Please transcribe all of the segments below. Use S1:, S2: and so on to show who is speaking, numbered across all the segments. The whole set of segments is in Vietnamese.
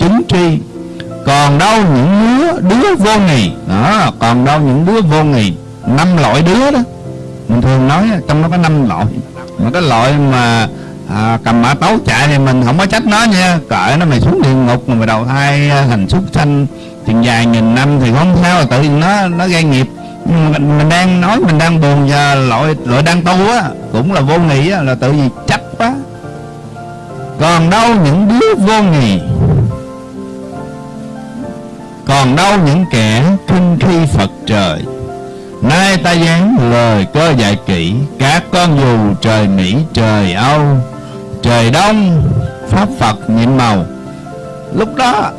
S1: được tri còn đâu những đứa đứa vô nghì. Đó còn đâu những đứa vô nghì. Năm loại đứa đó. Mình thường nói trong đó có năm loại. Mà cái loại mà à, cầm mã tấu chạy thì mình không có trách nó nha. Cỡ nó mày xuống địa ngục mà mày đầu thai à, thành súc sanh. Tiền dài nghìn năm thì không sao tự nhiên nó nó gây nghiệp. Nhưng mình, mình đang nói mình đang buồn và loại loại đang tu á cũng là vô nghị á là tự vì chấp quá. Còn đâu những đứa vô nghị còn đâu những kẻ khinh khi Phật trời. Nay ta dán lời cơ dạy kỹ, Các con dù trời Mỹ, trời Âu, Trời Đông, Pháp Phật nhiệm màu. Lúc đó,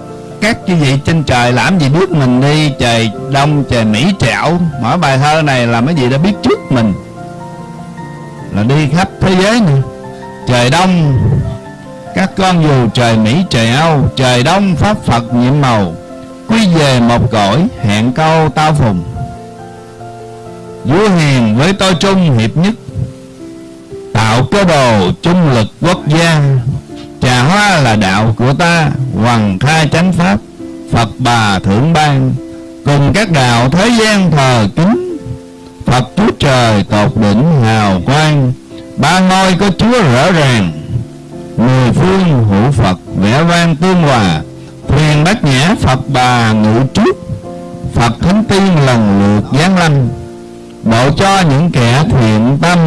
S1: các chư vị trên trời làm gì biết mình đi, Trời Đông, trời Mỹ, trời Âu? Mỗi bài thơ này là mấy vị đã biết trước mình? Là đi khắp thế giới này Trời Đông, Các con dù trời Mỹ, trời Âu, Trời Đông, Pháp Phật nhiệm màu. Quy về một cõi hẹn câu tao phùng. Vua hiền với tôi trung hiệp nhất, Tạo cơ đồ trung lực quốc gia. Trà hoa là đạo của ta, Hoàng khai chánh pháp, Phật bà thượng ban. Cùng các đạo thế gian thờ kính, Phật Chúa Trời tột đỉnh hào quang. Ba ngôi có Chúa rõ ràng, Mười phương hữu Phật vẽ vang tương hòa huyền bát nhã, Phật bà ngự trước, Phật thánh tiên lần lượt giáng lâm, Độ cho những kẻ thiện tâm,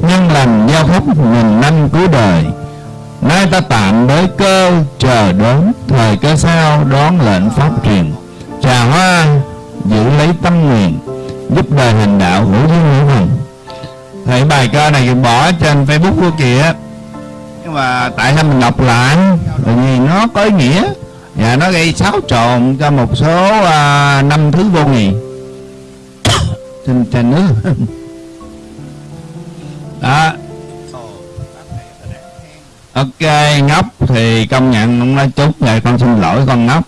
S1: Nhân lành giao phúc nghìn năm cuối đời. Nay ta tạm đối cơ, chờ đón Thời cơ sao đón lệnh pháp truyền. Trà hoa, giữ lấy tâm nguyện, Giúp đời hành đạo hữu duyên hữu hồng thấy bài ca này bỏ trên Facebook của kìa. Nhưng mà tại sao mình đọc lại? Bởi vì nó có ý nghĩa. Và nó gây xáo trộn cho một số à, năm thứ vô nghị Xin trên nước. Đó. Ok ngốc thì công nhận ông nói chút rồi con xin lỗi con ngốc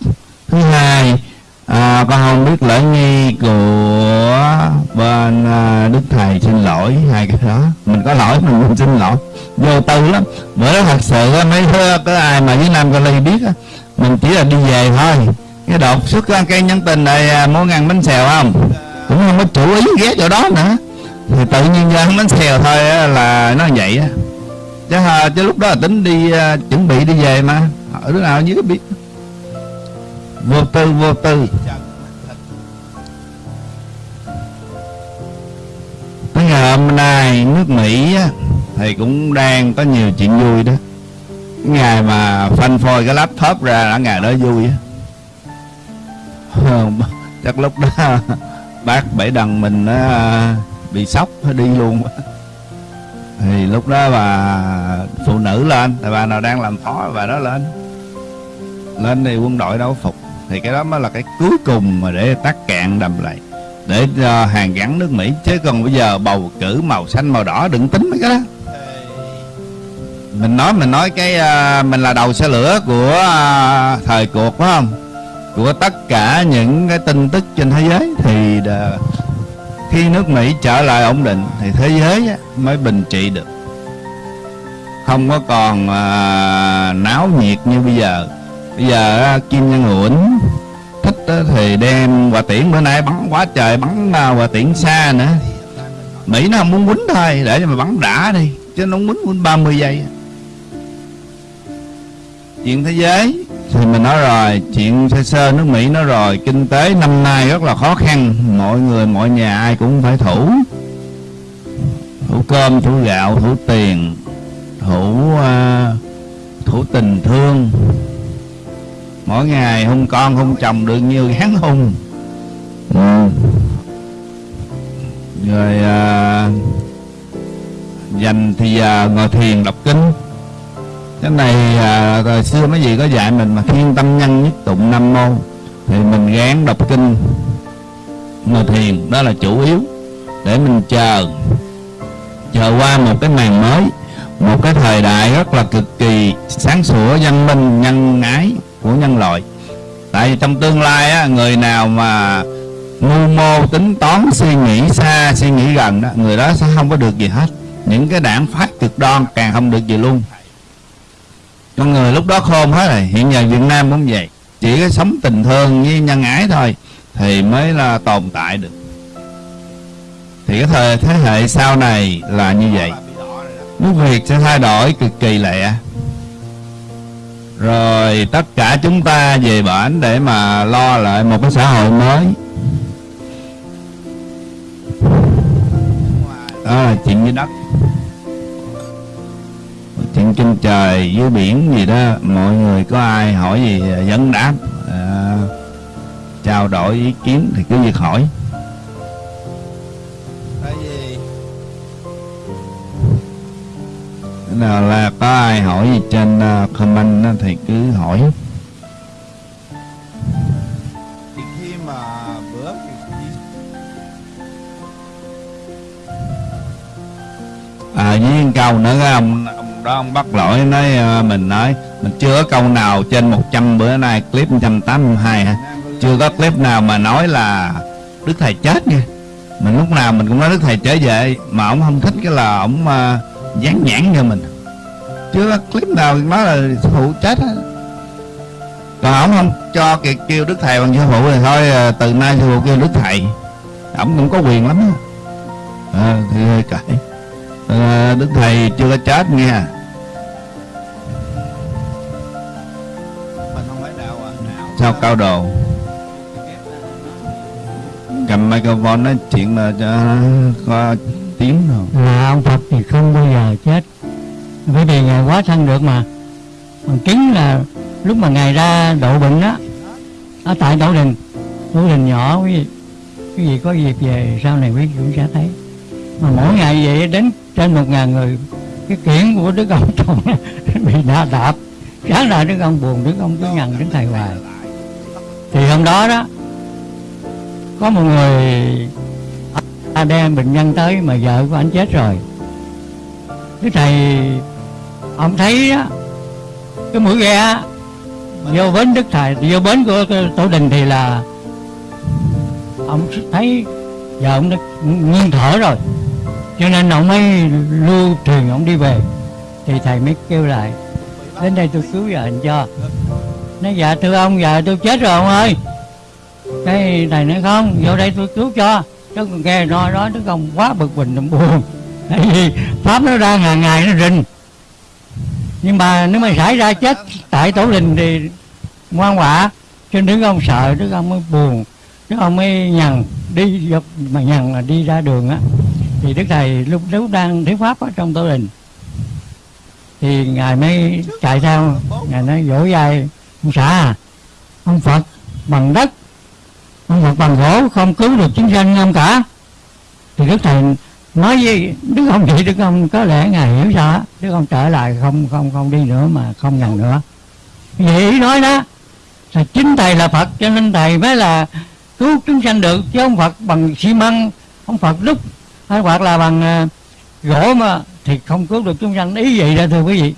S1: Thứ hai à, con không biết lễ nghi của bên à, Đức Thầy xin lỗi hai cái đó. Mình có lỗi mình, xin lỗi. Vô tư lắm. Bữa đó thật sự mấy thứ có ai mà với Nam Cali biết á mình chỉ là đi về thôi. Cái đột xuất cây nhân tình này mỗi muốn ăn bánh xèo không? Cũng không có chủ ý ghé chỗ đó nữa. Thì tự nhiên ra bánh xèo thôi là nó vậy á. Chứ, à, chứ lúc đó là tính đi à, chuẩn bị đi về mà. Ở đứa nào dưới biết. Vô tư vô tư. Tới ngày hôm nay nước mỹ thì cũng đang có nhiều chuyện vui đó ngày mà phanh phôi cái laptop ra đã ngày đó vui á. Chắc lúc đó bác bảy đằng mình nó bị sốc, đi luôn. Thì lúc đó bà phụ nữ lên tại bà nào đang làm phó bà đó lên. Lên thì quân đội đâu phục. Thì cái đó mới là cái cuối cùng mà để tắt cạn đầm lại. Để cho hàng gắn nước Mỹ. Chứ còn bây giờ bầu cử màu xanh màu đỏ đừng tính mấy cái đó mình nói mình nói cái uh, mình là đầu xe lửa của uh, thời cuộc phải không? Của tất cả những cái tin tức trên thế giới thì uh, khi nước Mỹ trở lại ổn định thì thế giới mới bình trị được. Không có còn uh, náo nhiệt như bây giờ. Bây giờ uh, Kim Nhân Uẩn thích uh, thì đem quả tiễn bữa nay bắn quá trời bắn uh, quả tiễn xa nữa. Mỹ nó không muốn quýnh thôi để cho mà bắn đã đi chứ nó muốn quýnh 30 giây chuyện thế giới. Thì mình nói rồi chuyện sơ sơ nước Mỹ nói rồi kinh tế năm nay rất là khó khăn. Mọi người mọi nhà ai cũng phải thủ. Thủ cơm thủ gạo thủ tiền thủ uh, thủ tình thương. Mỗi ngày hung con hung chồng được nhiều gán hung ừ. rồi uh, dành thì uh, ngồi thiền đọc kinh cái này à, thời xưa mấy vị có dạy mình mà thiên tâm nhân nhất tụng năm mô thì mình gán đọc kinh ngồi thiền đó là chủ yếu để mình chờ chờ qua một cái màn mới một cái thời đại rất là cực kỳ sáng sủa văn minh nhân ái của nhân loại. Tại vì trong tương lai á, người nào mà ngu mô tính toán suy nghĩ xa suy nghĩ gần đó người đó sẽ không có được gì hết. Những cái đảng phát cực đoan càng không được gì luôn con người lúc đó khôn hết rồi hiện giờ Việt Nam cũng vậy. Chỉ có sống tình thương với nhân ái thôi, thì mới là tồn tại được. Thì cái thời, thế hệ sau này là như vậy. Nước Việt sẽ thay đổi cực kỳ lẹ. Rồi tất cả chúng ta về bển để mà lo lại một cái xã hội mới. Đó là chuyện với đất trên trời dưới biển gì đó mọi người có ai hỏi gì vấn đáp à, trao đổi ý kiến thì cứ việc hỏi
S2: Cái gì?
S1: Nào là có ai hỏi gì trên uh, comment thì cứ hỏi
S2: Thì khi mà bữa thì đi
S1: à với câu nữa cái ông đó ông bắt lỗi nói ờ, mình nói mình chưa có câu nào trên 100 bữa nay clip 182
S2: ha
S1: chưa có clip nào mà nói là đức thầy chết nha. Mình lúc nào mình cũng nói đức thầy trở về mà ông không thích cái là ông uh, dán nhãn cho mình. Chưa có clip nào nói là sư phụ chết á còn ông không cho kiệt kêu đức thầy bằng sư phụ thì thôi ờ, từ nay sư phụ kêu đức thầy. Ông cũng có quyền lắm á. À, thì hơi cãi. Đức thầy chưa có chết nha. Sao cao đồ cầm microphone nói chuyện là cho có tiếng rồi
S3: là ông Phật thì không bao giờ chết. Bởi vì ngài quá thân được mà. Bằng chứng là lúc mà ngài ra độ bệnh đó, ở tại tổ đình tổ đình nhỏ, quý vị quý vị có dịp về, sau này quý vị cũng sẽ thấy. Mà mỗi ngày vậy đến trên một ngàn người, cái kiển của đức ông toàn bị đá đạp. Sáng ra đức ông buồn, đức ông cứ nhằn đến thầy hoài thì hôm đó đó có một người ta đem bệnh nhân tới mà vợ của anh chết rồi. Cái thầy ông thấy đó, cái mũi ghe vô bến đức thầy vô bến của tổ đình thì là ông thấy giờ ông đã ngưng thở rồi. Cho nên ông mới lưu thuyền ông đi về. Thì thầy mới kêu lại đến đây tôi cứu vợ anh cho nói dạ thưa ông giờ tôi chết rồi ông ơi. Cái thầy nói không vô đây tôi cứu cho. Chứ còn nghe nói đó đức ông quá bực bình, ông buồn. Tại vì pháp nó ra ngày ngày nó rình. Nhưng mà nếu mà xảy ra chết tại tổ đình thì ngoan quả cho nên đức ông sợ đức ông mới buồn đức ông mới nhằn đi dọc mà nhằn là đi ra đường á. Thì đức thầy lúc lúc đang thuyết pháp ở trong tổ đình thì ngài mới chạy theo. Ngài nói vỗ vai ông xã à ông phật bằng đất, ông Phật bằng gỗ không cứu được chúng sanh ông cả. Thì đức thầy nói với đức ông vậy, đức ông có lẽ ngài hiểu sao đức ông trở lại, không không không đi nữa mà không nhận nữa. Vậy nói đó, là chính thầy là phật, cho nên thầy mới là cứu chúng sanh được, chứ ông phật bằng xi măng, ông phật đúc, hay hoặc là bằng ờ, gỗ mà thì không cứu được chúng sanh. Ý vậy đó, thưa quý vị.